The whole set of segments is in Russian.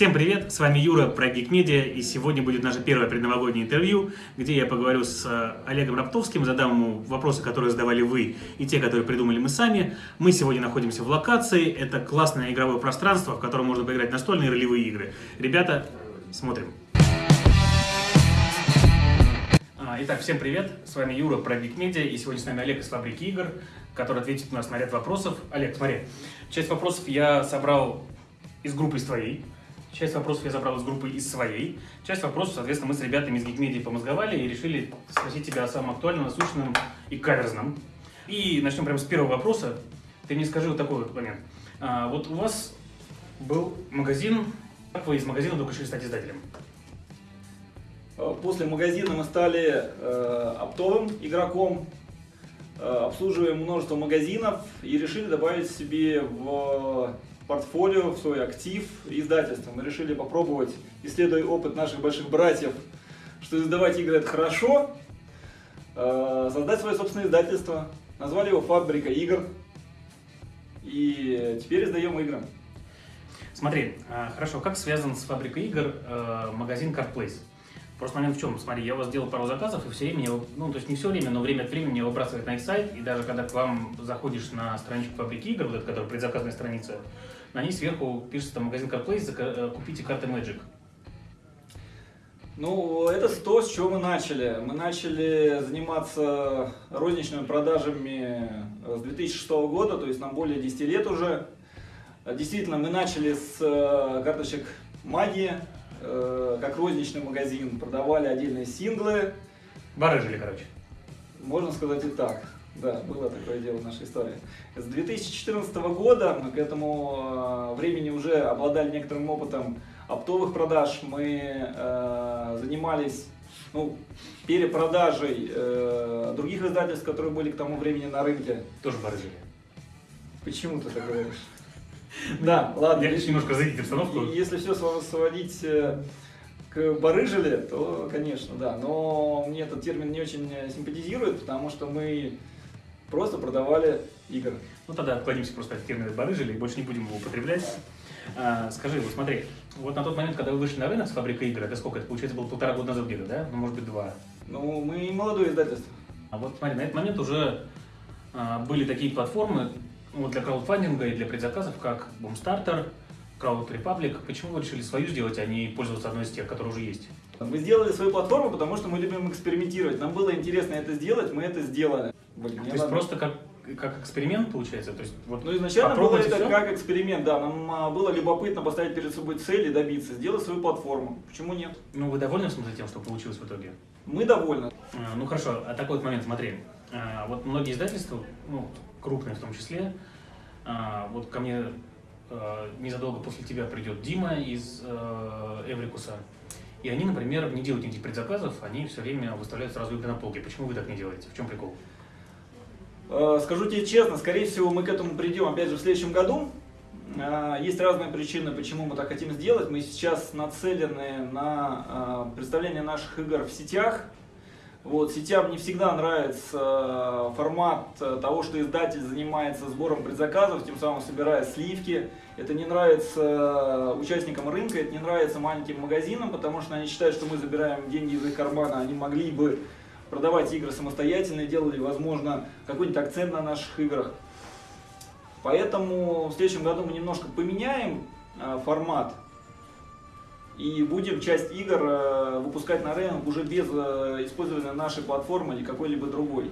Всем привет, с вами Юра про Geek Media, и сегодня будет наше первое предновогоднее интервью, где я поговорю с э, Олегом Раптовским, задам ему вопросы, которые задавали вы, и те, которые придумали мы сами. Мы сегодня находимся в локации, это классное игровое пространство, в котором можно поиграть настольные ролевые игры. Ребята, смотрим. А, итак, всем привет, с вами Юра про Geek Media, и сегодня с нами Олег из Фабрики Игр, который ответит у нас на ряд вопросов. Олег, смотри, часть вопросов я собрал из группы из твоей, Часть вопросов я забрал из группы из своей. Часть вопросов, соответственно, мы с ребятами из Geekmedia помозговали и решили спросить тебя о самом актуальном, насущном и каверзном. И начнем прямо с первого вопроса. Ты мне скажи вот такой вот момент. А, вот у вас был магазин, как вы из магазина только решили стать издателем? А, после магазина мы стали э, оптовым игроком, э, обслуживаем множество магазинов и решили добавить себе в портфолио, в свой актив издательства. Мы решили попробовать, исследуя опыт наших больших братьев, что издавать игры это хорошо, э, создать свое собственное издательство. Назвали его «Фабрика игр». И теперь издаем игры. Смотри, э, хорошо, как связан с «Фабрикой игр» э, магазин CardPlace? Просто момент в чем? Смотри, я у вас делал пару заказов, и все время, я, ну, то есть не все время, но время от времени меня выбрасывает на их сайт, и даже когда к вам заходишь на страничку фабрики игр, вот эта, которая предзаказная страница, на ней сверху пишется там магазин CarPlay, э, купите карты Magic. Ну, это то, с чего мы начали. Мы начали заниматься розничными продажами с 2006 года, то есть нам более 10 лет уже. Действительно, мы начали с э, карточек магии, э, как розничный магазин, продавали отдельные синглы. Барыжили, короче. Можно сказать и так. Да, было такое дело в нашей истории. С 2014 года мы к этому э, времени уже обладали некоторым опытом оптовых продаж. Мы э, занимались ну, перепродажей э, других издательств, которые были к тому времени на рынке. Тоже барыжили. Почему ты так говоришь? Да, ладно. Я немножко разрядить обстановку. Если все сводить э, к барыжили, то, конечно, да. Но мне этот термин не очень симпатизирует, потому что мы просто продавали игры. Ну тогда отклонимся просто от термина барыжили и больше не будем его употреблять. А, скажи, вот смотри, вот на тот момент, когда вы вышли на рынок с фабрикой игр, это сколько? Это получается было полтора года назад где-то, да? Ну, может быть, два. Ну, мы молодое издательство. А вот смотри, на этот момент уже а, были такие платформы ну, для краудфандинга и для предзаказов, как Boomstarter, Crowd Republic. Почему вы решили свою сделать, а не пользоваться одной из тех, которые уже есть? Мы сделали свою платформу, потому что мы любим экспериментировать. Нам было интересно это сделать, мы это сделали. Блин, То есть надо... просто как, как эксперимент получается? То есть, вот ну, изначально было это все? как эксперимент, да. Нам а, было любопытно поставить перед собой цель и добиться, сделать свою платформу. Почему нет? Ну, вы довольны, в смысле, тем, что получилось в итоге? Мы довольны. А, ну, хорошо. А такой вот момент, смотри. А, вот многие издательства, ну, крупные в том числе, а, вот ко мне а, незадолго после тебя придет Дима из а, Эврикуса, и они, например, не делают никаких предзаказов, они все время выставляют сразу игры на полке. Почему вы так не делаете? В чем прикол? Э, скажу тебе честно, скорее всего, мы к этому придем опять же в следующем году. Э, есть разные причины, почему мы так хотим сделать. Мы сейчас нацелены на э, представление наших игр в сетях. Вот, сетям не всегда нравится формат того, что издатель занимается сбором предзаказов, тем самым собирая сливки. Это не нравится участникам рынка, это не нравится маленьким магазинам, потому что они считают, что мы забираем деньги из их кармана, они могли бы продавать игры самостоятельно, делали, возможно, какой-нибудь акцент на наших играх. Поэтому в следующем году мы немножко поменяем э, формат и будем часть игр э, выпускать на рынок уже без э, использования нашей платформы или какой-либо другой.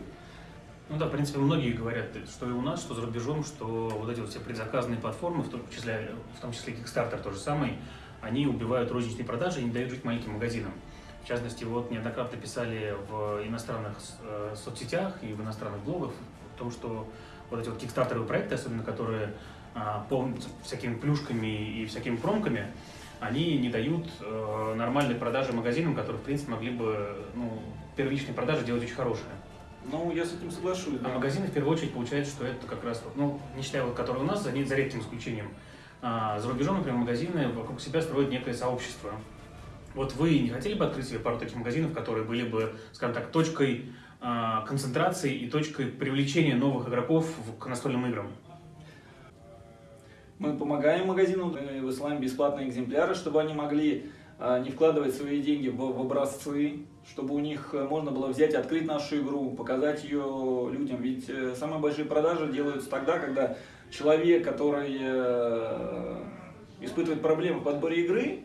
Ну да, в принципе, многие говорят, что и у нас, что за рубежом, что вот эти вот все предзаказанные платформы, в том числе, в том числе Kickstarter тоже самый, они убивают розничные продажи и не дают жить маленьким магазинам. В частности, вот неоднократно писали в иностранных э, соцсетях и в иностранных блогах о том, что вот эти вот кикстартеровые проекты, особенно которые а, по всякими плюшками и всякими промками, они не дают э, нормальной продажи магазинам, которые, в принципе, могли бы ну, первичные продажи делать очень хорошие. Ну, я с этим соглашусь. А да. магазины, в первую очередь, получается, что это как раз, ну, не считая вот, которые у нас, за, за редким исключением, а, за рубежом, например, магазины вокруг себя строят некое сообщество. Вот вы не хотели бы открыть себе пару таких магазинов, которые были бы, скажем так, точкой э, концентрации и точкой привлечения новых игроков к настольным играм? Мы помогаем магазинам, мы высылаем бесплатные экземпляры, чтобы они могли а, не вкладывать свои деньги в, в образцы, чтобы у них э, можно было взять, открыть нашу игру, показать ее людям. Ведь э, самые большие продажи делаются тогда, когда человек, который э, испытывает проблемы в подборе игры,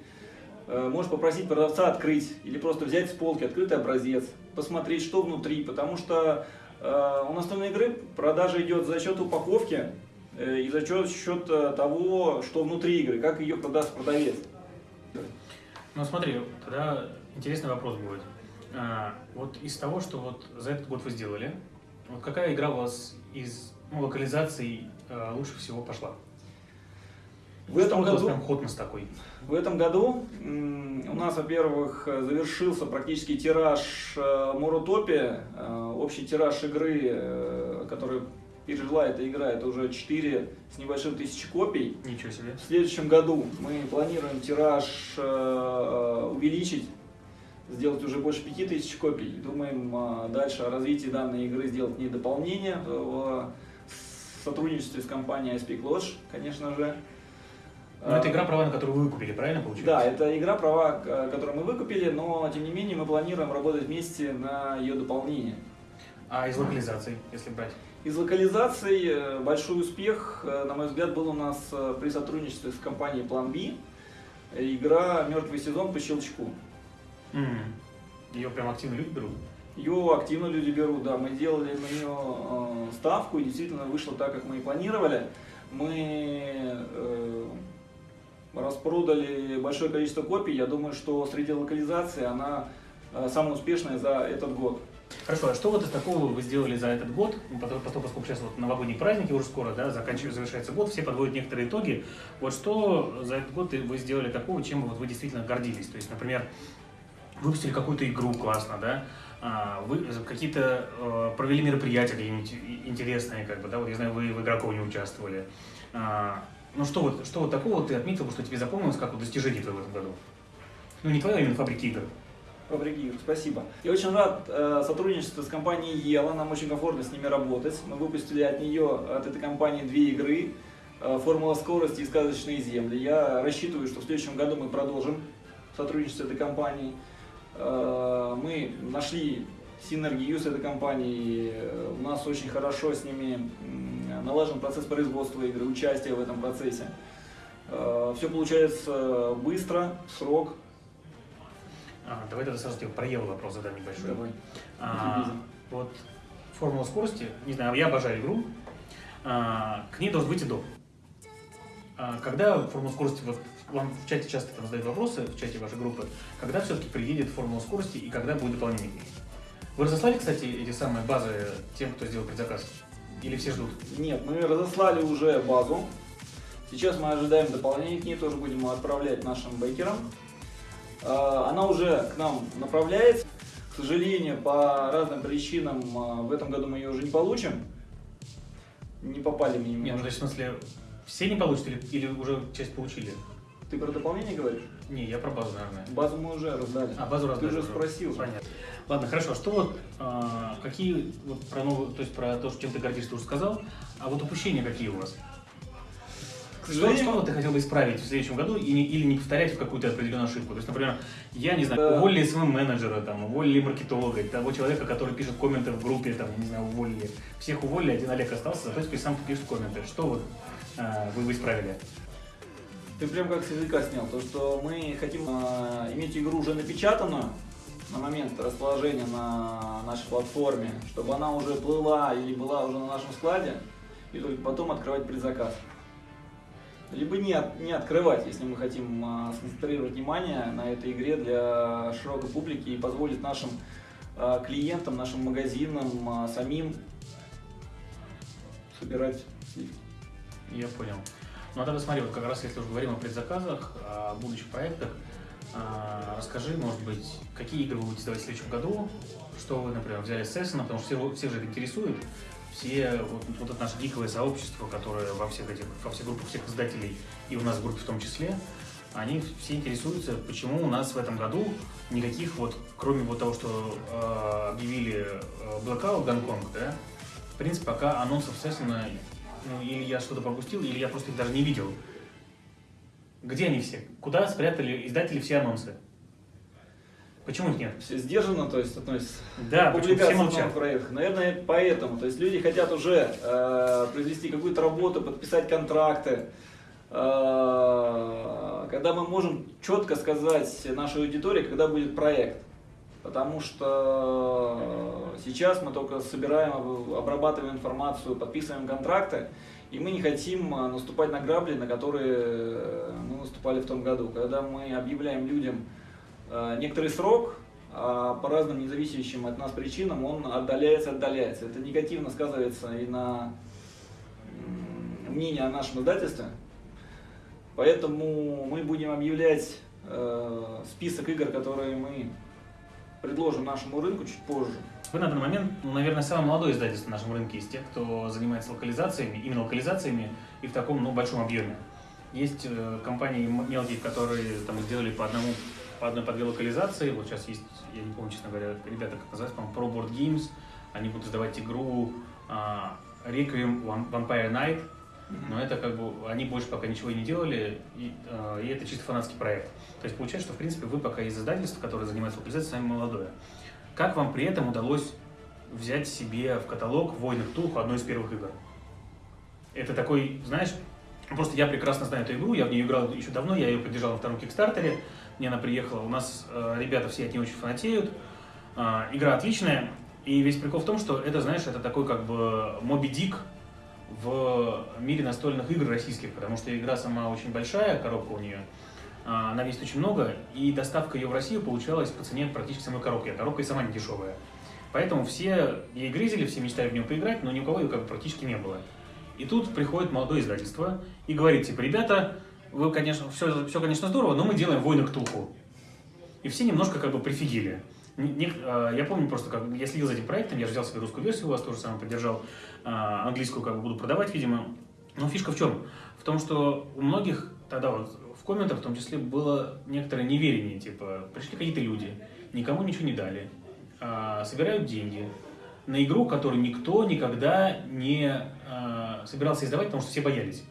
может попросить продавца открыть или просто взять с полки открытый образец, посмотреть, что внутри, потому что у настольной игры продажа идет за счет упаковки и за счет, счет того, что внутри игры, как ее продаст продавец. Ну смотри, тогда интересный вопрос будет. А, вот из того, что вот за этот год вы сделали, вот какая игра у вас из ну, локализаций а, лучше всего пошла? В этом году прям такой? В этом году у нас, во-первых, завершился практически тираж э, Мурутопи, э, общий тираж игры, э, который пережила эта игра, это уже 4 с небольшим тысячи копий. Ничего себе. В следующем году мы планируем тираж э, увеличить, сделать уже больше 5000 копий. Думаем э, дальше о развитии данной игры сделать не дополнение в сотрудничестве с компанией Speak Lodge, конечно же. Но это игра права, на которую вы выкупили, правильно получается? Да, это игра права, которую мы выкупили, но тем не менее мы планируем работать вместе на ее дополнение. А из локализации, если брать? Из локализаций э, большой успех, э, на мой взгляд, был у нас э, при сотрудничестве с компанией Plan B. Игра «Мертвый сезон» по щелчку. Mm. Ее прям активно люди берут? Ее активно люди берут, да. Мы делали на нее ставку, и действительно вышло так, как мы и планировали. Мы распродали большое количество копий. Я думаю, что среди локализаций она самая успешная за этот год. Хорошо, а что вот из такого вы сделали за этот год? Ну, поскольку сейчас вот новогодние праздники уже скоро, да, заканчивается, завершается год, все подводят некоторые итоги. Вот что за этот год вы сделали такого, чем вот вы действительно гордились? То есть, например, выпустили какую-то игру классно, да, а, вы какие-то э, провели мероприятия интересные, как бы, да, вот я знаю, вы в игроковне участвовали. А, ну что вот, что вот такого ты отметил, что тебе запомнилось как вот достижение твоего в этом году? Ну не твоя, а именно фабрики игр. Фабрикир, спасибо. Я очень рад э, сотрудничеству с компанией Ела, нам очень комфортно с ними работать. Мы выпустили от нее, от этой компании, две игры, э, «Формула скорости» и «Сказочные земли». Я рассчитываю, что в следующем году мы продолжим сотрудничество с этой компанией. Э, мы нашли синергию с этой компанией, у нас очень хорошо с ними налажен процесс производства игры, участия в этом процессе. Э, Все получается быстро, срок, а, давай тогда сразу тебе про Еву вопрос задам небольшой. Давай. А, вот формула скорости, не знаю, я обожаю игру, а, к ней должен быть и доп. А, когда формула скорости, вот вам в чате часто там задают вопросы, в чате вашей группы, когда все-таки приедет формула скорости и когда будет дополнение к ней? Вы разослали, кстати, эти самые базы тем, кто сделал предзаказ? Или все ждут? Нет, мы разослали уже базу. Сейчас мы ожидаем дополнение к ней, тоже будем отправлять нашим бейкерам. А, она уже к нам направляется. К сожалению, по разным причинам а, в этом году мы ее уже не получим. Не попали мне Нет, ну то есть в смысле все не получат или, или уже часть получили? Ты про дополнение говоришь? Не, я про базу, наверное. Базу мы уже раздали. А, базу раздали. Ты уже спросил. Понятно. Ладно, хорошо. А что вот, а, какие, вот про новую, то есть про то, чем ты гордишься, ты уже сказал, а вот упущения какие у вас? Что, что ты хотел бы исправить в следующем году и или не повторять какую-то определенную ошибку? То есть, например, я не знаю, уволили своего менеджера, там, уволили маркетолога, того человека, который пишет комменты в группе, там, не знаю, уволили. Всех уволили, один Олег остался, зато теперь сам пишет комменты. Что вот а, вы бы исправили? Ты прям как с языка снял, то что мы хотим а, иметь игру уже напечатанную, на момент расположения на нашей платформе, чтобы она уже плыла или была уже на нашем складе, и только потом открывать предзаказ либо не, не открывать, если мы хотим а, сконцентрировать внимание на этой игре для широкой публики и позволить нашим а, клиентам, нашим магазинам а, самим собирать сливки. Я понял. Ну а тогда смотри, вот как раз если уже говорим о предзаказах, о будущих проектах, а, расскажи, может быть, какие игры вы будете делать в следующем году, что вы, например, взяли с Эссена, потому что все, все же это интересует, все, вот, вот это наше гиковое сообщество, которое во всех этих, во всех группах всех издателей и у нас в группе в том числе, они все интересуются, почему у нас в этом году никаких вот, кроме вот того, что э, объявили э, Blackout Гонконг, да, в принципе, пока анонсов, естественно, ну, или я что-то пропустил, или я просто их даже не видел. Где они все? Куда спрятали издатели все анонсы? Почему их нет? Все сдержанно, то есть относится Да, молчат? новых проектов. Наверное, поэтому. То есть люди хотят уже э, произвести какую-то работу, подписать контракты. Э, когда мы можем четко сказать нашей аудитории, когда будет проект. Потому что сейчас мы только собираем, обрабатываем информацию, подписываем контракты, и мы не хотим э, наступать на грабли, на которые э, мы наступали в том году. Когда мы объявляем людям некоторый срок, а по разным независящим от нас причинам он отдаляется, отдаляется. Это негативно сказывается и на мнение о нашем издательстве. Поэтому мы будем объявлять э, список игр, которые мы предложим нашему рынку чуть позже. Вы на данный момент, ну, наверное, самое молодое издательство на нашем рынке из тех, кто занимается локализациями, именно локализациями и в таком ну, большом объеме. Есть э, компании мелкие, которые там сделали по одному по одной по две локализации. Вот сейчас есть, я не помню, честно говоря, ребята, как называется, по-моему, Pro Board Games. Они будут издавать игру а, Requiem Vam- Vampire Night. Но это как бы, они больше пока ничего и не делали, и, э, и это чисто фанатский проект. То есть получается, что в принципе вы пока из издательств, которые занимаются локализацией, самое молодое. Как вам при этом удалось взять себе в каталог «Войны Ктулху» одной из первых игр? Это такой, знаешь, просто я прекрасно знаю эту игру, я в нее играл еще давно, я ее поддержал на втором кикстартере, мне она приехала, у нас э, ребята все от нее очень фанатеют, А, игра отличная, и весь прикол в том, что это, знаешь, это такой как бы Моби Дик в мире настольных игр российских, потому что игра сама очень большая, коробка у нее, а, она весит очень много, и доставка ее в Россию получалась по цене практически самой коробки, а коробка и сама не дешевая. Поэтому все ей грезили, все мечтали в нее поиграть, но ни у кого ее как бы практически не было. И тут приходит молодое издательство и говорит, типа, ребята, вы, конечно, все, все, конечно, здорово, но мы делаем «Войны Ктулху». И все немножко как бы прифигели. Не- а, я помню просто, как я следил за этим проектом, я же взял себе русскую версию, у вас тоже самое поддержал, а, английскую как бы буду продавать, видимо. Но фишка в чем? В том, что у многих тогда вот в комментах в том числе было некоторое неверие, типа, пришли какие-то люди, никому ничего не дали, а, собирают деньги на игру, которую никто никогда не а, собирался издавать, потому что все боялись.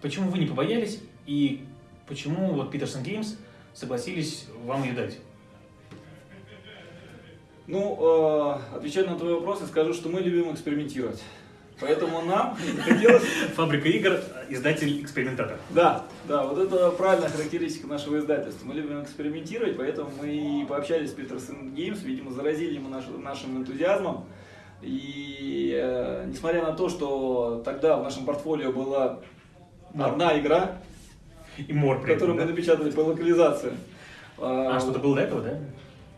Почему вы не побоялись и почему вот Peterson Games согласились вам ее дать? Ну, э, отвечая на твой вопрос, я скажу, что мы любим экспериментировать. Поэтому нам хотелось Фабрика игр, издатель, экспериментатор. Да, да, вот это правильная характеристика нашего издательства. Мы любим экспериментировать, поэтому мы и пообщались с Peterson Games, видимо, заразили ему наш- нашим энтузиазмом. И э, несмотря на то, что тогда в нашем портфолио была одна игра, И мор при которую мы да? напечатали по локализации. А что-то было до этого, да?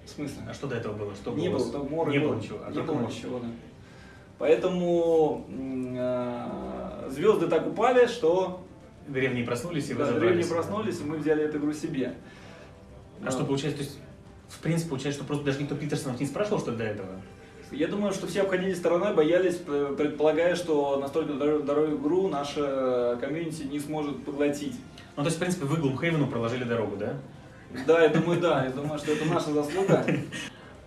В смысле? А что до этого было? Что Не было? там мора Не был. было ничего. А не было мор. ничего, да. Поэтому э, звезды так упали, что Древние проснулись и да, разобрались. древние проснулись, и мы взяли эту игру себе. А что получается, то есть, в принципе, получается, что просто даже никто Питерсонов не спрашивал, что до этого? Я думаю, что все обходили стороной, боялись, предполагая, что настолько дор- дорогую игру наша комьюнити не сможет поглотить. Ну, то есть, в принципе, вы Глумхейвену проложили дорогу, да? Да, я думаю, да, я думаю, что это наша заслуга.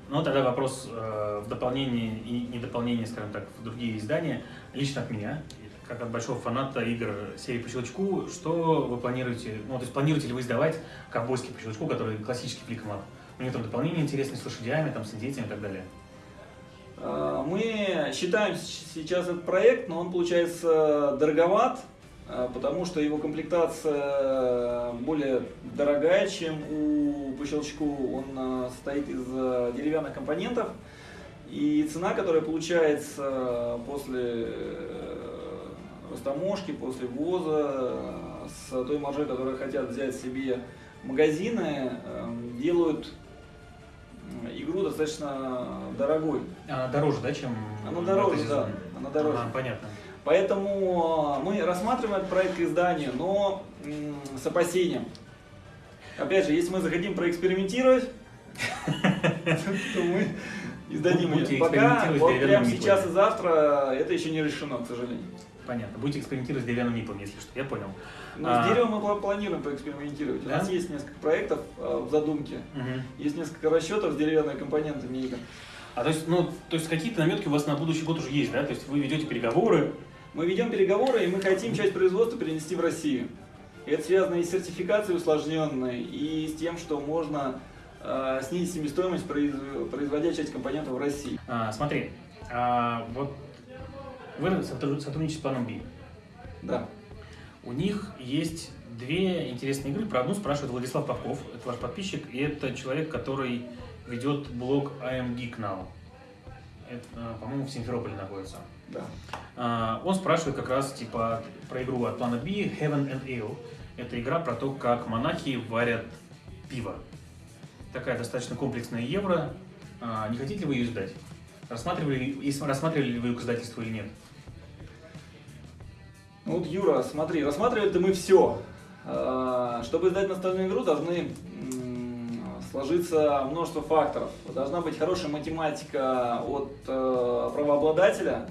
Ну, тогда вопрос э, в дополнение и не дополнение, скажем так, в другие издания. Лично от меня, как от большого фаната игр серии по щелчку, что вы планируете, ну, то есть планируете ли вы издавать ковбойский по щелчку, который классический фликомап? У него там дополнение интересное с лошадями, там, с индейцами и так далее. А, Мы считаем сейчас этот проект, но он получается дороговат, потому что его комплектация более дорогая, чем у по щелчку. Он а, состоит из а, деревянных компонентов. И цена, которая получается после э, растаможки, после ввоза, э, с той маржой, которую хотят взять себе магазины, э, делают э, игру достаточно дорогой. Она дороже, да, чем... Она дороже, да, она дороже. Ага, понятно. Поэтому э, мы рассматриваем этот проект к изданию, но с опасением. Опять же, если мы захотим проэкспериментировать, то мы издадим ее. Пока, вот прямо сейчас и завтра это еще не решено, к сожалению. Понятно. Будете экспериментировать с деревянным миплом, если что. Я понял. А. с деревом мы пла- планируем поэкспериментировать. У нас есть несколько проектов э, в задумке, есть несколько расчетов с деревянными компонентами игр. А то есть, ну, то есть какие-то наметки у вас на будущий год уже есть, да? То есть вы ведете переговоры, Мы ведем переговоры, и мы хотим часть производства перенести в Россию. И это связано и с сертификацией усложненной, и с тем, что можно э, снизить себестоимость, производя часть компонентов в России. А, смотри, а, вот вы сотрудничаете с планом B. Да. У них есть две интересные игры. Про одну спрашивает Владислав Попов, это ваш подписчик, и это человек, который ведет блог I'm Geek Now. Это, а, по-моему, в Симферополе находится. Да. А, он спрашивает как раз типа про игру от плана B Heaven and Ale. Это игра про то, как монахи варят пиво. Такая достаточно комплексная евро. А, не хотите ли вы ее издать? Рассматривали, рассматривали ли вы ее к издательству или нет? Ну вот, Юра, смотри, рассматривали-то мы все. А, чтобы издать настольную игру, должны сложиться множество факторов. Должна быть хорошая математика от э, правообладателя,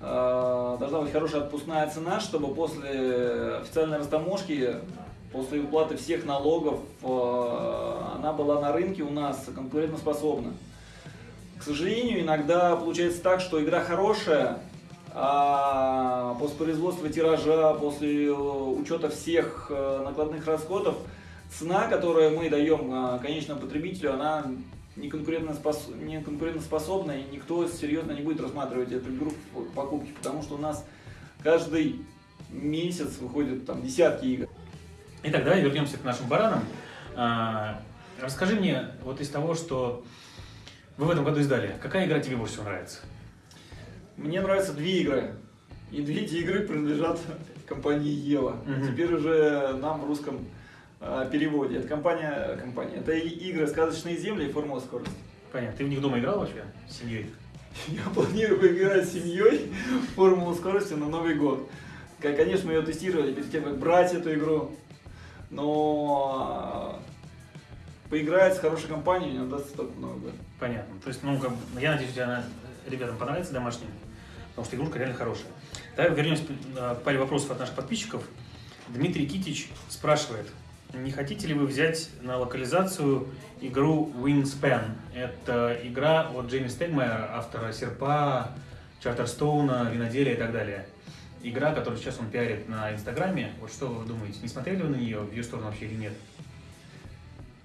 должна быть хорошая отпускная цена, чтобы после официальной растаможки, после уплаты всех налогов, э, она была на рынке у нас конкурентоспособна. К сожалению, иногда получается так, что игра хорошая, а после производства тиража, после учета всех накладных расходов, цена, которую мы даем конечному потребителю, она не, конкурентоспос... не конкурентоспособна, и никто серьезно не будет рассматривать эту игру в покупке, потому что у нас каждый месяц выходят там десятки игр. Итак, давай вернемся к нашим баранам. А, расскажи мне вот из того, что вы в этом году издали, какая игра тебе больше всего нравится? Мне нравятся две игры. И две эти игры принадлежат компании Ева. Угу. Теперь уже нам русском переводе. Это компания, компания. Это игры «Сказочные земли» и «Формула скорости». Понятно. Ты в них дома играл вообще с семьей? Я планирую поиграть с семьей в «Формулу скорости» на Новый год. Конечно, мы ее тестировали перед тем, как брать эту игру. Но э, поиграть с хорошей компанией не удастся только Новый год. Понятно. То есть, ну, как, я надеюсь, у тебя ребятам понравится домашним, потому что игрушка реально хорошая. Давай вернемся э, к паре вопросов от наших подписчиков. Дмитрий Китич спрашивает, не хотите ли вы взять на локализацию игру Wingspan? Это игра от Джейми Стегмайера, автора Серпа, Чартерстоуна, Виноделия и так далее. Игра, которую сейчас он пиарит на Инстаграме. Вот что вы думаете, не смотрели вы на нее, в ее сторону вообще или нет?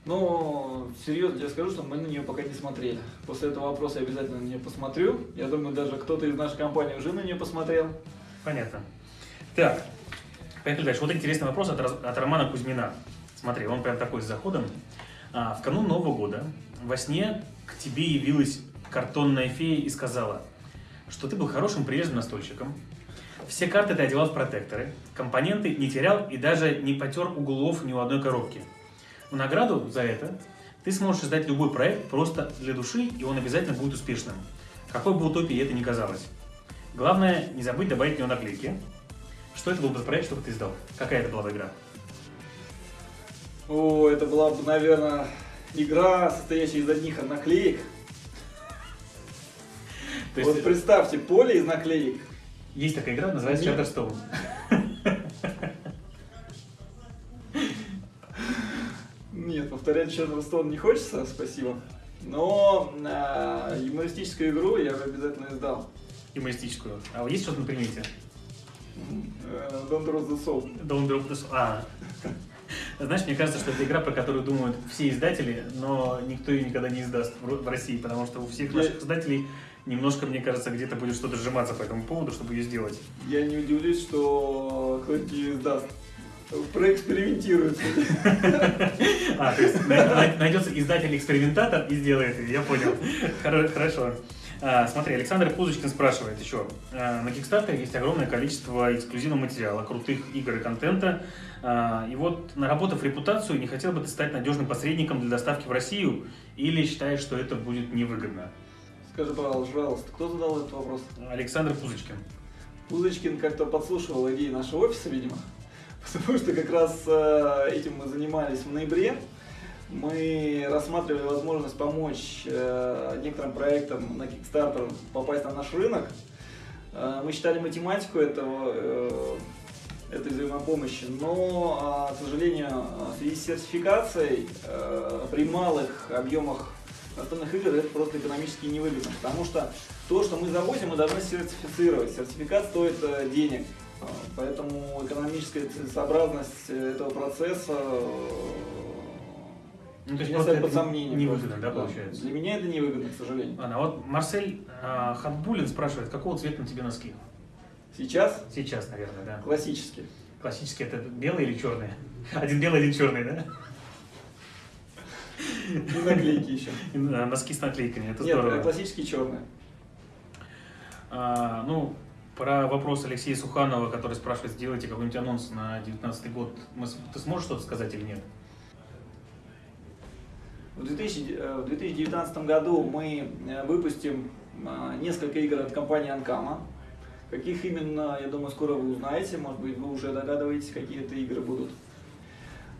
Ну, серьезно я скажу, что мы на нее пока не смотрели. После этого вопроса я обязательно на нее посмотрю. Я думаю, даже кто-то из нашей компании уже на нее посмотрел. Понятно. Так, поехали дальше. Вот интересный вопрос от, от Романа Кузьмина. Смотри, он прям такой с заходом. А, в канун Нового года во сне к тебе явилась картонная фея и сказала, что ты был хорошим прилежным настольщиком, все карты ты одевал в протекторы, компоненты не терял и даже не потер углов ни у одной коробки. В награду за это ты сможешь создать любой проект просто для души, и он обязательно будет успешным. Какой бы утопией это ни казалось. Главное, не забыть добавить в него наклейки. Что это был за проект, чтобы ты издал? Какая это была игра? О, это была бы, наверное, игра, состоящая из одних наклеек. То есть... Вот представьте, поле из наклеек. Есть такая игра, называется Shutterstone. Нет, повторять Shutterstone не хочется, спасибо. Но э, юмористическую игру я бы обязательно издал. Юмористическую. А есть что-то на примете? Don't Drop the Soul. Don't Drop the Soul. А, знаешь, мне кажется, что это игра, про которую думают все издатели, но никто ее никогда не издаст в России, потому что у всех наших издателей немножко, мне кажется, где-то будет что-то сжиматься по этому поводу, чтобы ее сделать. Я не удивлюсь, что кто-нибудь ее издаст. Проэкспериментирует. А, то есть найдется издатель-экспериментатор и сделает ее, я понял. Хорошо. А, смотри, Александр Пузочкин спрашивает еще. А, на Kickstarter есть огромное количество эксклюзивного материала, крутых игр и контента. А, и вот, наработав репутацию, не хотел бы ты стать надежным посредником для доставки в Россию или считаешь, что это будет невыгодно? Скажи, пожалуйста, кто задал этот вопрос? Александр Пузочкин. Пузочкин как-то подслушивал идеи нашего офиса, видимо. Потому что как раз этим мы занимались в ноябре мы рассматривали возможность помочь э, некоторым проектам на Kickstarter попасть на наш рынок. Э, мы считали математику этого, э, этой взаимопомощи, но, к сожалению, в связи с сертификацией при малых объемах настольных игр это просто экономически невыгодно, потому что то, что мы завозим, мы должны сертифицировать. Сертификат стоит денег, А, поэтому экономическая целесообразность этого процесса Ну, то есть просто это под сомнение. невыгодно, да, получается? Для меня это невыгодно, к сожалению. Ладно, а вот Марсель э, Хатбулин спрашивает, какого цвета на тебе носки? Сейчас Сейчас, наверное, да. классически. Классические это белые или черные? Один белый, один черный, да? И наклейки еще. Да, Носки с наклейками, это Нет, здорово. классические черные. А, ну, про вопрос Алексея Суханова, который спрашивает, сделайте какой-нибудь анонс на 2019 год. Ты сможешь что-то сказать или нет? В 2000 э, 2019 году мы э, выпустим э, несколько игр от компании Анкама. Каких именно, я думаю, скоро вы узнаете. Может быть, вы уже догадываетесь, какие это игры будут.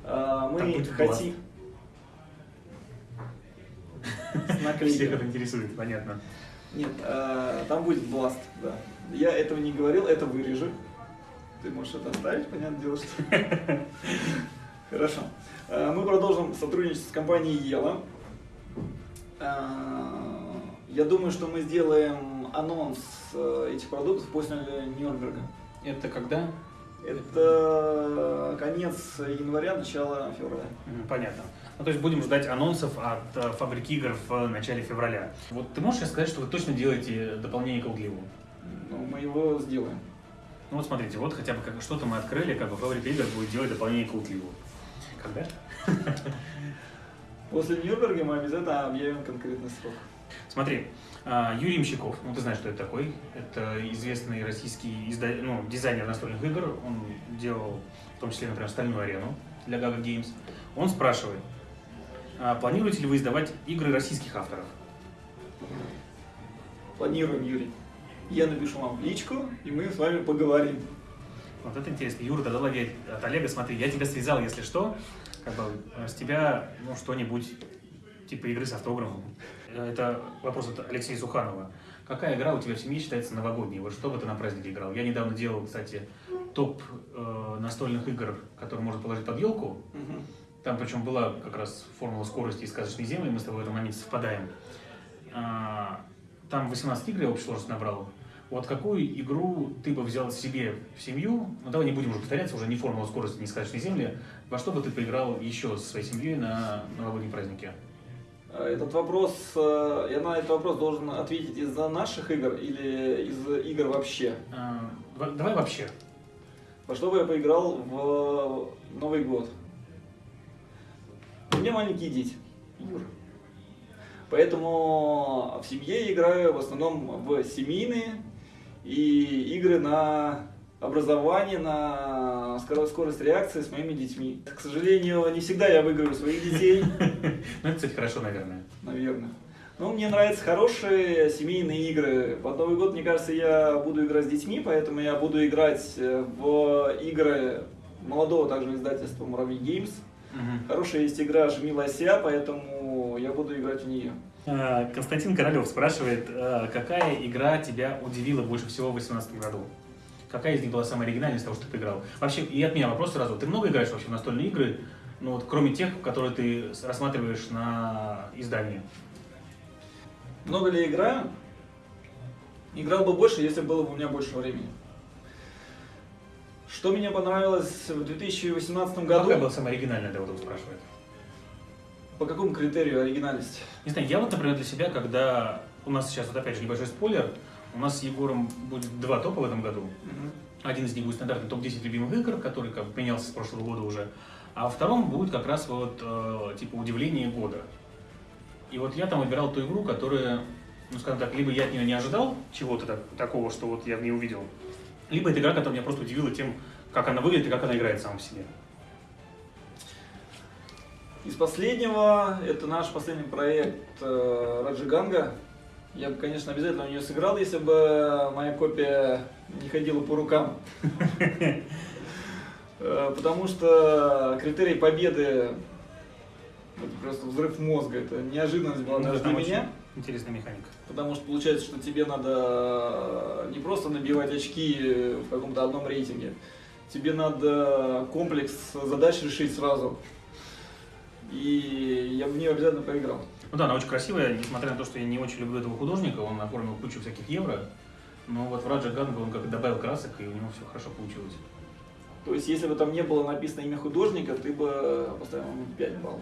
Мы хотим... Всех это интересует, понятно. Нет, там будет Blast, да. Я этого не говорил, это вырежу. Ты можешь это оставить, понятное дело, что... Хорошо. Э, Мы продолжим сотрудничать с компанией Ела. Э, Я думаю, что мы сделаем анонс э, этих продуктов после Нюрнберга. Это когда? Это конец января, начало февраля. Понятно. Ну, то есть будем ждать анонсов от фабрики игр в начале февраля. Вот ты можешь сказать, что вы точно делаете дополнение к Outlivу? Ну, мы его сделаем. Ну вот смотрите, вот хотя бы как что-то мы открыли, как бы фабрика игр будет делать дополнение к Outlivу. Когда? После Нюрнберга мы обязательно объявим конкретный срок. Смотри, а, Юрий Мщиков, ну ты знаешь, что это такой. Это известный российский изда- ну, дизайнер настольных игр. Он делал в том числе, например, «Стальную арену» для Gaga Games. Он спрашивает, а планируете ли вы издавать игры российских авторов? Планируем, Юрий. Я напишу вам в личку, и мы с вами поговорим. Вот это интересно. Юра, тогда лови от Олега, смотри, я тебя связал, если что, как бы э, с тебя ну, что-нибудь типа игры с автографом. Э, Это вопрос от Алексея Суханова. Какая игра у тебя в семье считается новогодней? Вот что бы ты на празднике играл? Я недавно делал, кстати, топ э, настольных игр, которые можно положить под елку. Там причем была как раз формула скорости и сказочной земли, мы с тобой в этом моменте совпадаем. А, Там 18 игр я в общей сложности набрал. Вот какую игру ты бы взял себе в семью? Ну давай не будем уже повторяться, уже не формула скорости, не сказочной земли. Во что бы ты поиграл еще со своей семьей на новогодние праздники? А Этот вопрос, э, я на этот вопрос должен ответить из-за наших игр или из игр вообще. А, два- Давай вообще. Во что бы я поиграл в Новый год? У меня маленькие дети, Юра. Поэтому в семье играю в основном в семейные и игры на образование, на скоро- скорость реакции с моими детьми. К сожалению, не всегда я выигрываю своих детей, Ну это, кстати, хорошо, наверное. наверное. Но мне нравятся хорошие семейные игры. Под Новый год, мне кажется, я буду играть с детьми, поэтому я буду играть э, в игры молодого также издательства Муравей Геймс. Мгм. Хорошая есть игра «Жми лося», поэтому я буду играть в нее. А, Константин Королев спрашивает, а, какая игра тебя удивила больше всего в 2018 году? Какая из них была самая оригинальная из того, что ты поиграл? Вообще, и от меня вопрос сразу. Ты много играешь вообще в настольные игры, ну вот кроме тех, которые ты рассматриваешь на издании? Много ли играю? Играл бы больше, если было бы у меня больше времени. Что мне понравилось в 2018 году? Какая была самая оригинальная, да, вот он спрашивает. По какому критерию оригинальность? Не знаю, я вот, например, для себя, когда у нас сейчас, вот опять же, небольшой спойлер, у нас с Егором будет два топа в этом году. Один из них будет стандартный топ-10 любимых игр, который как бы менялся с прошлого года уже. А во втором будет как раз вот э, типа удивление года. И вот я там выбирал ту игру, которая, ну скажем так, либо я от нее не ожидал чего-то так- такого, что вот я в ней увидел, либо это игра, которая меня просто удивила тем, как она выглядит и как она играет сама по себе. Из последнего, это наш последний проект э, Раджиганга. Я бы, конечно, обязательно у нее сыграл, если бы моя копия не ходила по рукам. Э, Потому что критерий победы это просто взрыв мозга. Это неожиданность была даже там для меня. Интересная механика. Потому что получается, что тебе надо не просто набивать очки в каком-то одном рейтинге, тебе надо комплекс задач решить сразу. И я в нее обязательно поиграл. Ну да, она очень красивая, несмотря на то, что я не очень люблю этого художника, он оформил кучу всяких евро, но вот в Раджа Ганга он как добавил красок, и у него все хорошо получилось. То есть, если бы там не было написано имя художника, ты бы поставил ему 5 баллов.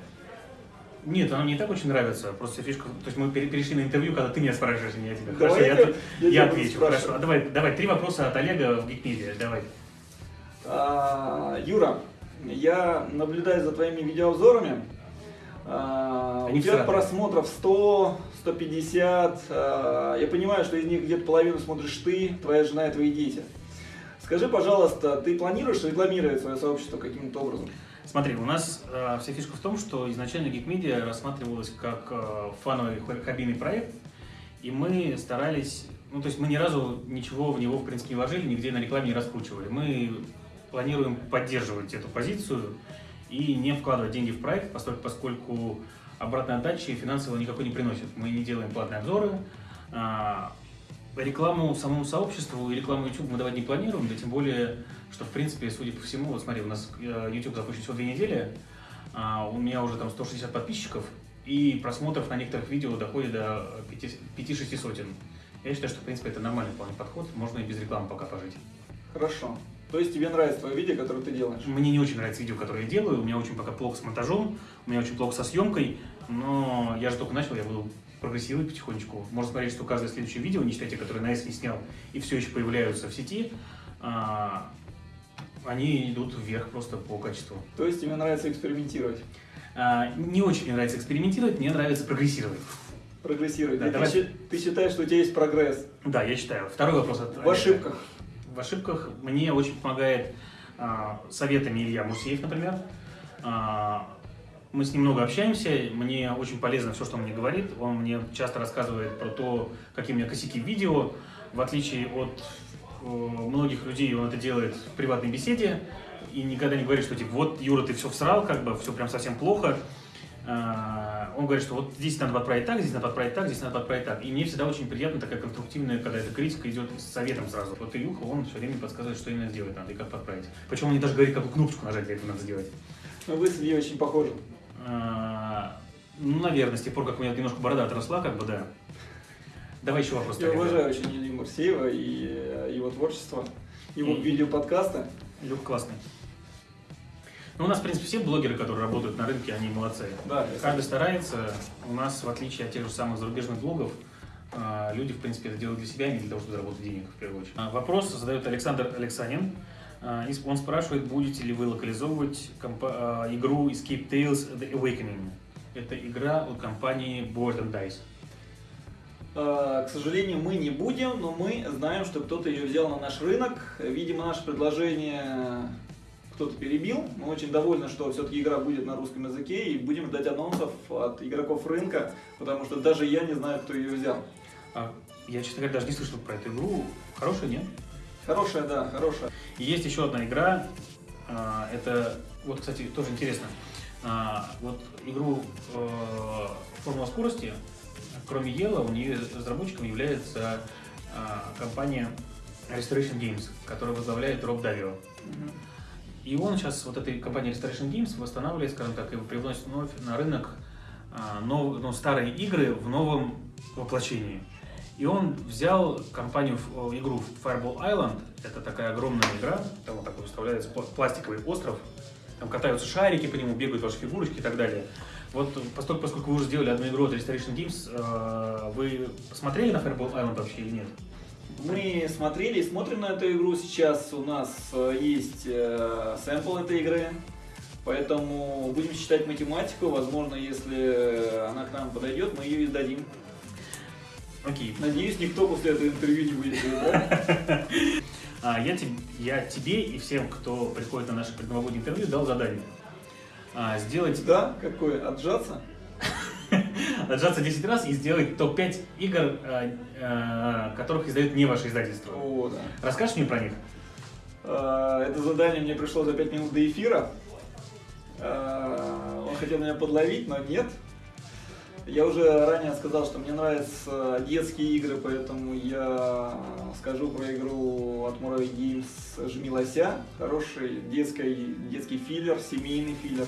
Нет, она мне и так очень нравится. Просто фишка. То есть мы перешли на интервью, когда ты меня спрашиваешь, а не я тебя. Давай Хорошо, я, я- я я отвечу. Хорошо. А давай, давай, три вопроса от Олега в Гикмедиа. Давай. А, Юра, я наблюдаю за твоими видеообзорами. А, Они у тебя всратые. просмотров 100, 150. а, Я понимаю, что из них где-то половину смотришь ты, твоя жена и твои дети. Скажи, пожалуйста, ты планируешь рекламировать свое сообщество каким-то образом? Смотри, у нас э, вся фишка в том, что изначально Geekmedia рассматривалась как э, фановый хоббийный проект, и мы старались, ну то есть мы ни разу ничего в него в принципе не вложили, нигде на рекламе не раскручивали. Мы планируем поддерживать эту позицию и не вкладывать деньги в проект, поскольку, поскольку обратной отдачи финансово никакой не приносит. Мы не делаем платные обзоры, а, рекламу самому сообществу и рекламу YouTube мы давать не планируем, да тем более, что в принципе, судя по всему, вот смотри, у нас э, YouTube запущен всего две недели, а, у меня уже там 160 подписчиков, и просмотров на некоторых видео доходит до 5-6 сотен. Я считаю, что в принципе это нормальный вполне подход, можно и без рекламы пока пожить. Хорошо. То есть тебе нравится твое видео, которое ты делаешь? Мне не очень нравится видео, которое я делаю, у меня очень пока плохо с монтажом, у меня очень плохо со съемкой, но я же только начал, я буду прогрессировать потихонечку. Можно смотреть, что каждое следующее видео, не считая те, которые на S не снял, и все еще появляются в сети, а, они идут вверх просто по качеству. То есть тебе нравится экспериментировать, А, не очень мне нравится экспериментировать, мне нравится прогрессировать. прогрессировать. Да, ты, давай. ты считаешь, что у тебя есть прогресс Да, я считаю. Второй вопрос от в ошибках? В ошибках мне очень помогает а, советами Илья Мусеев, например. А, мы с ним много общаемся, мне очень полезно все, что он мне говорит. Он мне часто рассказывает про то, какие у меня косяки в видео. В отличие от многих людей, он это делает в приватной беседе и никогда не говорит, что типа вот, Юра, ты все всрал, как бы все прям совсем плохо. А, Он говорит, что вот здесь надо подправить так, здесь надо подправить так, здесь надо подправить так. И мне всегда очень приятно такая конструктивная, когда эта критика идет с советом сразу. Вот Илюха, он все время подсказывает, что именно сделать надо и как подправить. Причем он мне даже говорит, какую кнопочку нажать для этого надо сделать. Ну, вы с Ильей очень похожи. А, Ну, наверное, с тех пор, как у меня немножко борода отросла, как бы, да. Давай еще вопрос. Я уважаю очень Илью Мурсеева и э, его творчество, его видеоподкасты. Илюха классный. Ну, у нас, в принципе, все блогеры, которые работают на рынке, они молодцы. Да, Каждый старается. У нас, в отличие от тех же самых зарубежных блогов, а, люди, в принципе, это делают для себя, а не для того, чтобы заработать денег, в первую очередь. А, Вопрос задает Александр Алексанин. А, Он спрашивает, будете ли вы локализовывать игру Escape Tales The Awakening. Это игра от компании Board and Dice. К сожалению, мы не будем, но мы знаем, что кто-то ее взял на наш рынок. Видимо, наше предложение кто-то перебил. Мы очень довольны, что все-таки игра будет на русском языке и будем ждать анонсов от игроков рынка, потому что даже я не знаю, кто ее взял. А, Я, честно говоря, даже не слышал про эту игру. Хорошая, нет? Хорошая, да, хорошая. Есть еще одна игра, а, это, вот, кстати, тоже интересно, А, вот игру э, «Формула скорости», кроме Ела, у нее разработчиком является а, компания Restoration Games, которая возглавляет Роб Давио. Мгм. И он сейчас, вот этой компания Restoration Games, восстанавливает, скажем так, и привносит вновь на рынок а, нов- ну, старые игры в новом воплощении. И он взял компанию, игру Fireball Island, это такая огромная игра, там вот такой выставляется пла- пластиковый остров, там катаются шарики по нему, бегают ваши фигурочки и так далее. Вот поскольку, поскольку вы уже сделали одну игру от Restoration Games, э, вы посмотрели на Fireball Island вообще или нет? Мы смотрели и смотрим на эту игру. Сейчас у нас э, есть э, сэмпл этой игры. Поэтому будем считать математику. Возможно, если она к нам подойдет, мы ее издадим. Окей. Надеюсь, никто после этого интервью не будет. А, я тебе и всем, кто приходит на наше предновогоднее интервью, дал задание. А, сделать, Да? Какое? Отжаться? отжаться 10 раз и сделать топ-5 игр, а, а, которых издают не ваше издательство. О, да. Расскажешь мне про них? А, Это задание мне пришло за 5 минут до эфира. Он хотел меня подловить, но нет. Я уже ранее сказал, что мне нравятся детские игры, поэтому я скажу про игру от Muravi Games «Жми лося». Хороший детский, детский филлер, семейный филлер.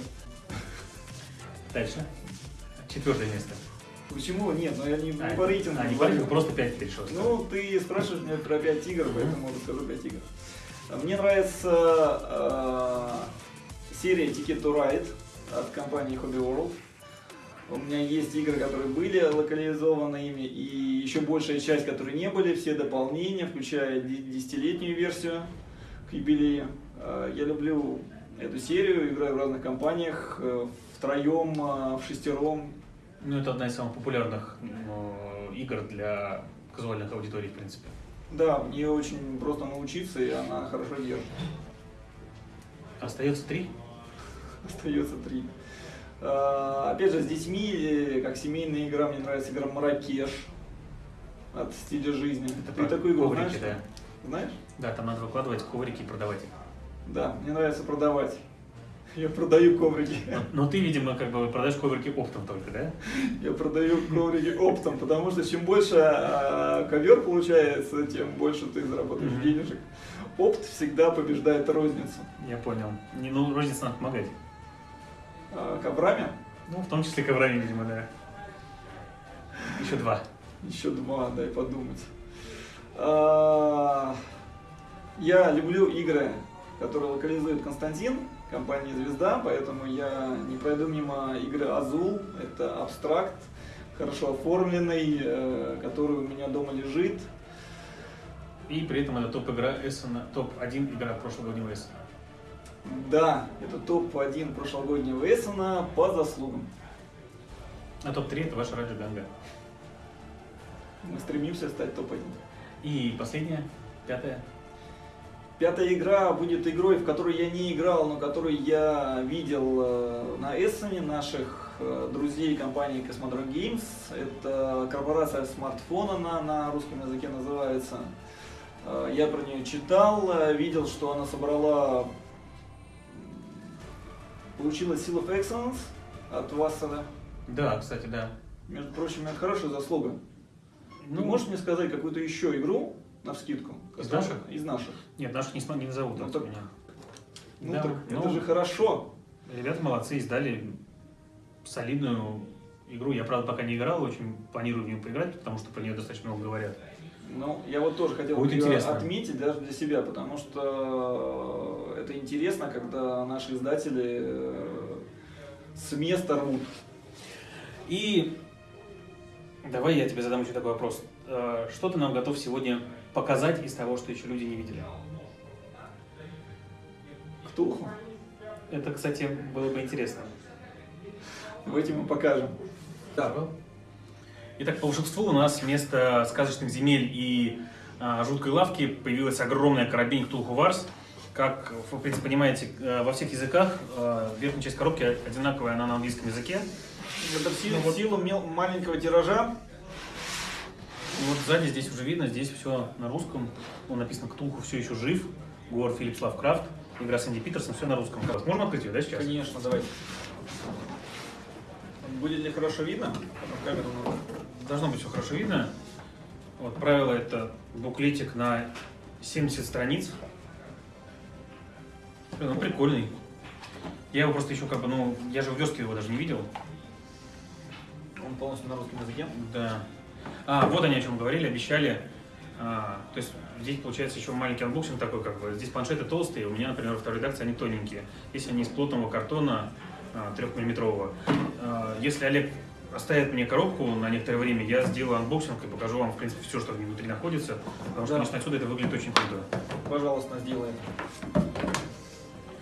Дальше. Четвертое место. Почему? Нет, ну я не, не А, по рейтингу. а, не по рейтингу, просто 5 ты решил. Ну, ты спрашиваешь меня про 5 игр, поэтому расскажу 5 игр. Мне нравится э, серия Ticket to Ride от компании Hobby World. У меня есть игры, которые были локализованы ими, и еще большая часть, которые не были, все дополнения, включая де- десятилетнюю версию к юбилею. Э, Я люблю эту серию, играю в разных компаниях, э, втроем, э, в шестером. Ну, это одна из самых популярных э, игр для казуальных аудиторий, в принципе. Да, нее очень просто научиться, и она хорошо держит. Остается три. Остается три. А, Опять же, с детьми, как семейная игра, мне нравится игра Маракеш от стиля жизни. Ты про такую игру коврики, знаешь? да. Знаешь? Да, там надо выкладывать коврики и продавать их. Да, мне нравится продавать. Я продаю коврики. Но, но ты, видимо, как бы продаешь коврики оптом только, да? Я продаю коврики оптом, потому что чем больше а, ковер получается, тем больше ты заработаешь Мгм. денежек. Опт всегда побеждает розницу. Я понял. Не, ну, рознице надо помогать. А, коврами Ну, в том числе коврами, видимо, да. Еще два. Еще два, дай подумать. А, Я люблю игры, которые локализует Константин, компания Звезда, поэтому я не пройду мимо игры Азул. Это абстракт, хорошо оформленный, э, который у меня дома лежит. И при этом это топ-игра Эссена, топ-1 игра прошлогоднего Эссена. Да, это топ-1 прошлогоднего Эссена по заслугам. А топ-3 это ваша Раджа Ганга. Мы стремимся стать топ-1. И последняя, пятая. Пятая игра будет игрой, в которую я не играл, но которую я видел э, на Эссене наших э, друзей компании Cosmodrome Games. Это корпорация смартфона на, на русском языке называется. Э, Я про нее читал, видел, что она собрала, получила Seal of Excellence от Вассера. Да, кстати, да. Между прочим, это хорошая заслуга. Ну, Ты можешь мне сказать какую-то еще игру, на вскидку? Из которая- наших? Из наших. Нет, наших не, не назовут Ну, так- меня. Ну Да, так ну- это же хорошо. Ребята молодцы, издали солидную игру. Я, правда, пока не играл, очень планирую в нее поиграть, потому что про нее достаточно много говорят. Ну, я вот тоже хотел Будет интересно. отметить даже для себя, потому что это интересно, когда наши издатели э, с места рвут. И давай я тебе задам еще такой вопрос. Э, Что ты нам готов сегодня показать из того, что еще люди не видели? Ктулху. Это, кстати, было бы интересно. Давайте мы покажем. Да. Итак, по волшебству у нас вместо сказочных земель и а, жуткой лавки появилась огромная коробень Ктулху Варс. Как вы, в принципе, понимаете, э, во всех языках э, верхняя часть коробки одинаковая, она на английском языке. Это в силу, Ну вот. в силу мел- маленького тиража. Вот сзади здесь уже видно, здесь все на русском. Он написано «Ктулху все еще жив», Гор Филлипс Лавкрафт, игра Сэнди Питерсон, все на русском. Можно открыть ее, да, сейчас? Конечно, давайте. Будет ли хорошо видно? Камеру надо. Должно быть все хорошо видно. Вот, правило это буклетик на 70 страниц. Блин, он прикольный. Я его просто еще как бы, ну, я же в верстке его даже не видел. Он полностью на русском языке. Да. А, вот они о чем говорили, обещали. А, то есть здесь получается еще маленький unboxing такой, как бы. Здесь планшеты толстые, у меня, например, во второй редакции они тоненькие. Здесь они из плотного картона трехмиллиметрового. Если Олег оставит мне коробку на некоторое время, я сделаю unboxing и покажу вам, в принципе, все, что внутри находится. Потому что, Да. конечно, отсюда это выглядит очень круто. Пожалуйста, сделай.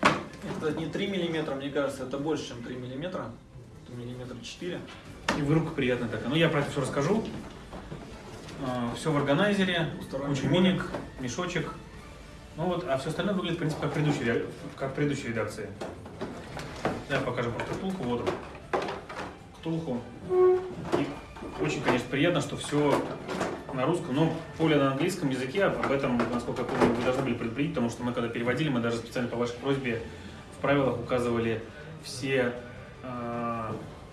Это не 3 миллиметра, мне кажется, это больше, чем 3 миллиметра. Это миллиметр 4. И в руках приятно так. Ну, я про это все расскажу. Все в органайзере, куча ролик. миник, мешочек. Ну вот, а все остальное выглядит, в принципе, как в предыдущей, как в предыдущей редакции. Давай покажем просто Ктулху, вот он. Ктулху. И очень, конечно, приятно, что все на русском, но поле на английском языке, об этом, насколько я помню, вы должны были предупредить, потому что мы когда переводили, мы даже специально по вашей просьбе в правилах указывали все э,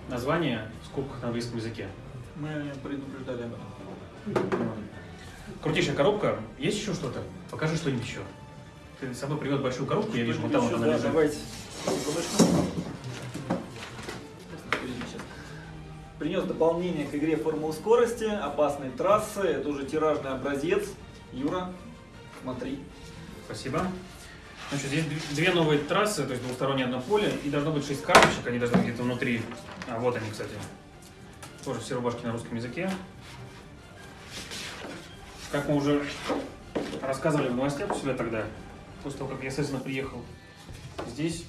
названия в скобках на английском языке. Мы предупреждали об этом. Крутейшая коробка. Есть еще что-то? Покажи что-нибудь еще. Ты с собой привез большую коробку, я вижу, вот там она лежит. Давайте. Принес дополнение к игре Формулы скорости, опасные трассы, это уже тиражный образец. Юра, смотри. Спасибо. Значит, здесь две новые трассы, то есть двухстороннее одно поле, и должно быть шесть карточек, они должны быть где-то внутри. А вот они, кстати. Тоже все рубашки на русском языке. Как мы уже рассказывали в новостях у себя тогда, после того, как я, естественно, приехал, здесь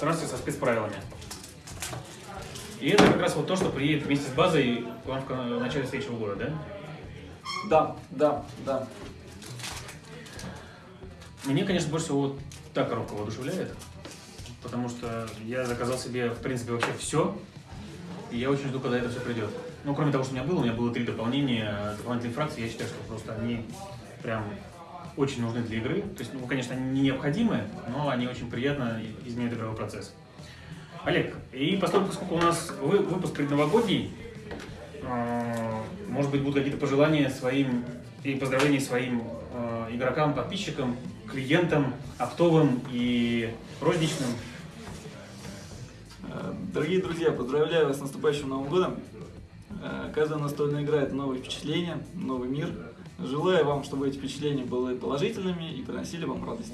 трассы со спецправилами. И это как раз вот то, что приедет вместе с базой к вам в начале следующего года, да? Да, да, да. Мне, конечно, больше всего вот та коробка воодушевляет, потому что я заказал себе, в принципе, вообще все, и я очень жду, когда это все придет. Ну, кроме того, что у меня было, у меня было три дополнения, дополнительные фракции, я считаю, что просто они прям очень нужны для игры. То есть, ну, конечно, они не необходимы, но они очень приятно изменяют игровой процесс. Олег, и поскольку, поскольку у нас вы, выпуск предновогодний, э, может быть, будут какие-то пожелания своим и поздравления своим э, игрокам, подписчикам, клиентам, оптовым и розничным. Дорогие друзья, поздравляю вас с наступающим Новым годом. Э, каждая настольная игра – это новые впечатления, новый мир. Желаю вам, чтобы эти впечатления были положительными и приносили вам радость.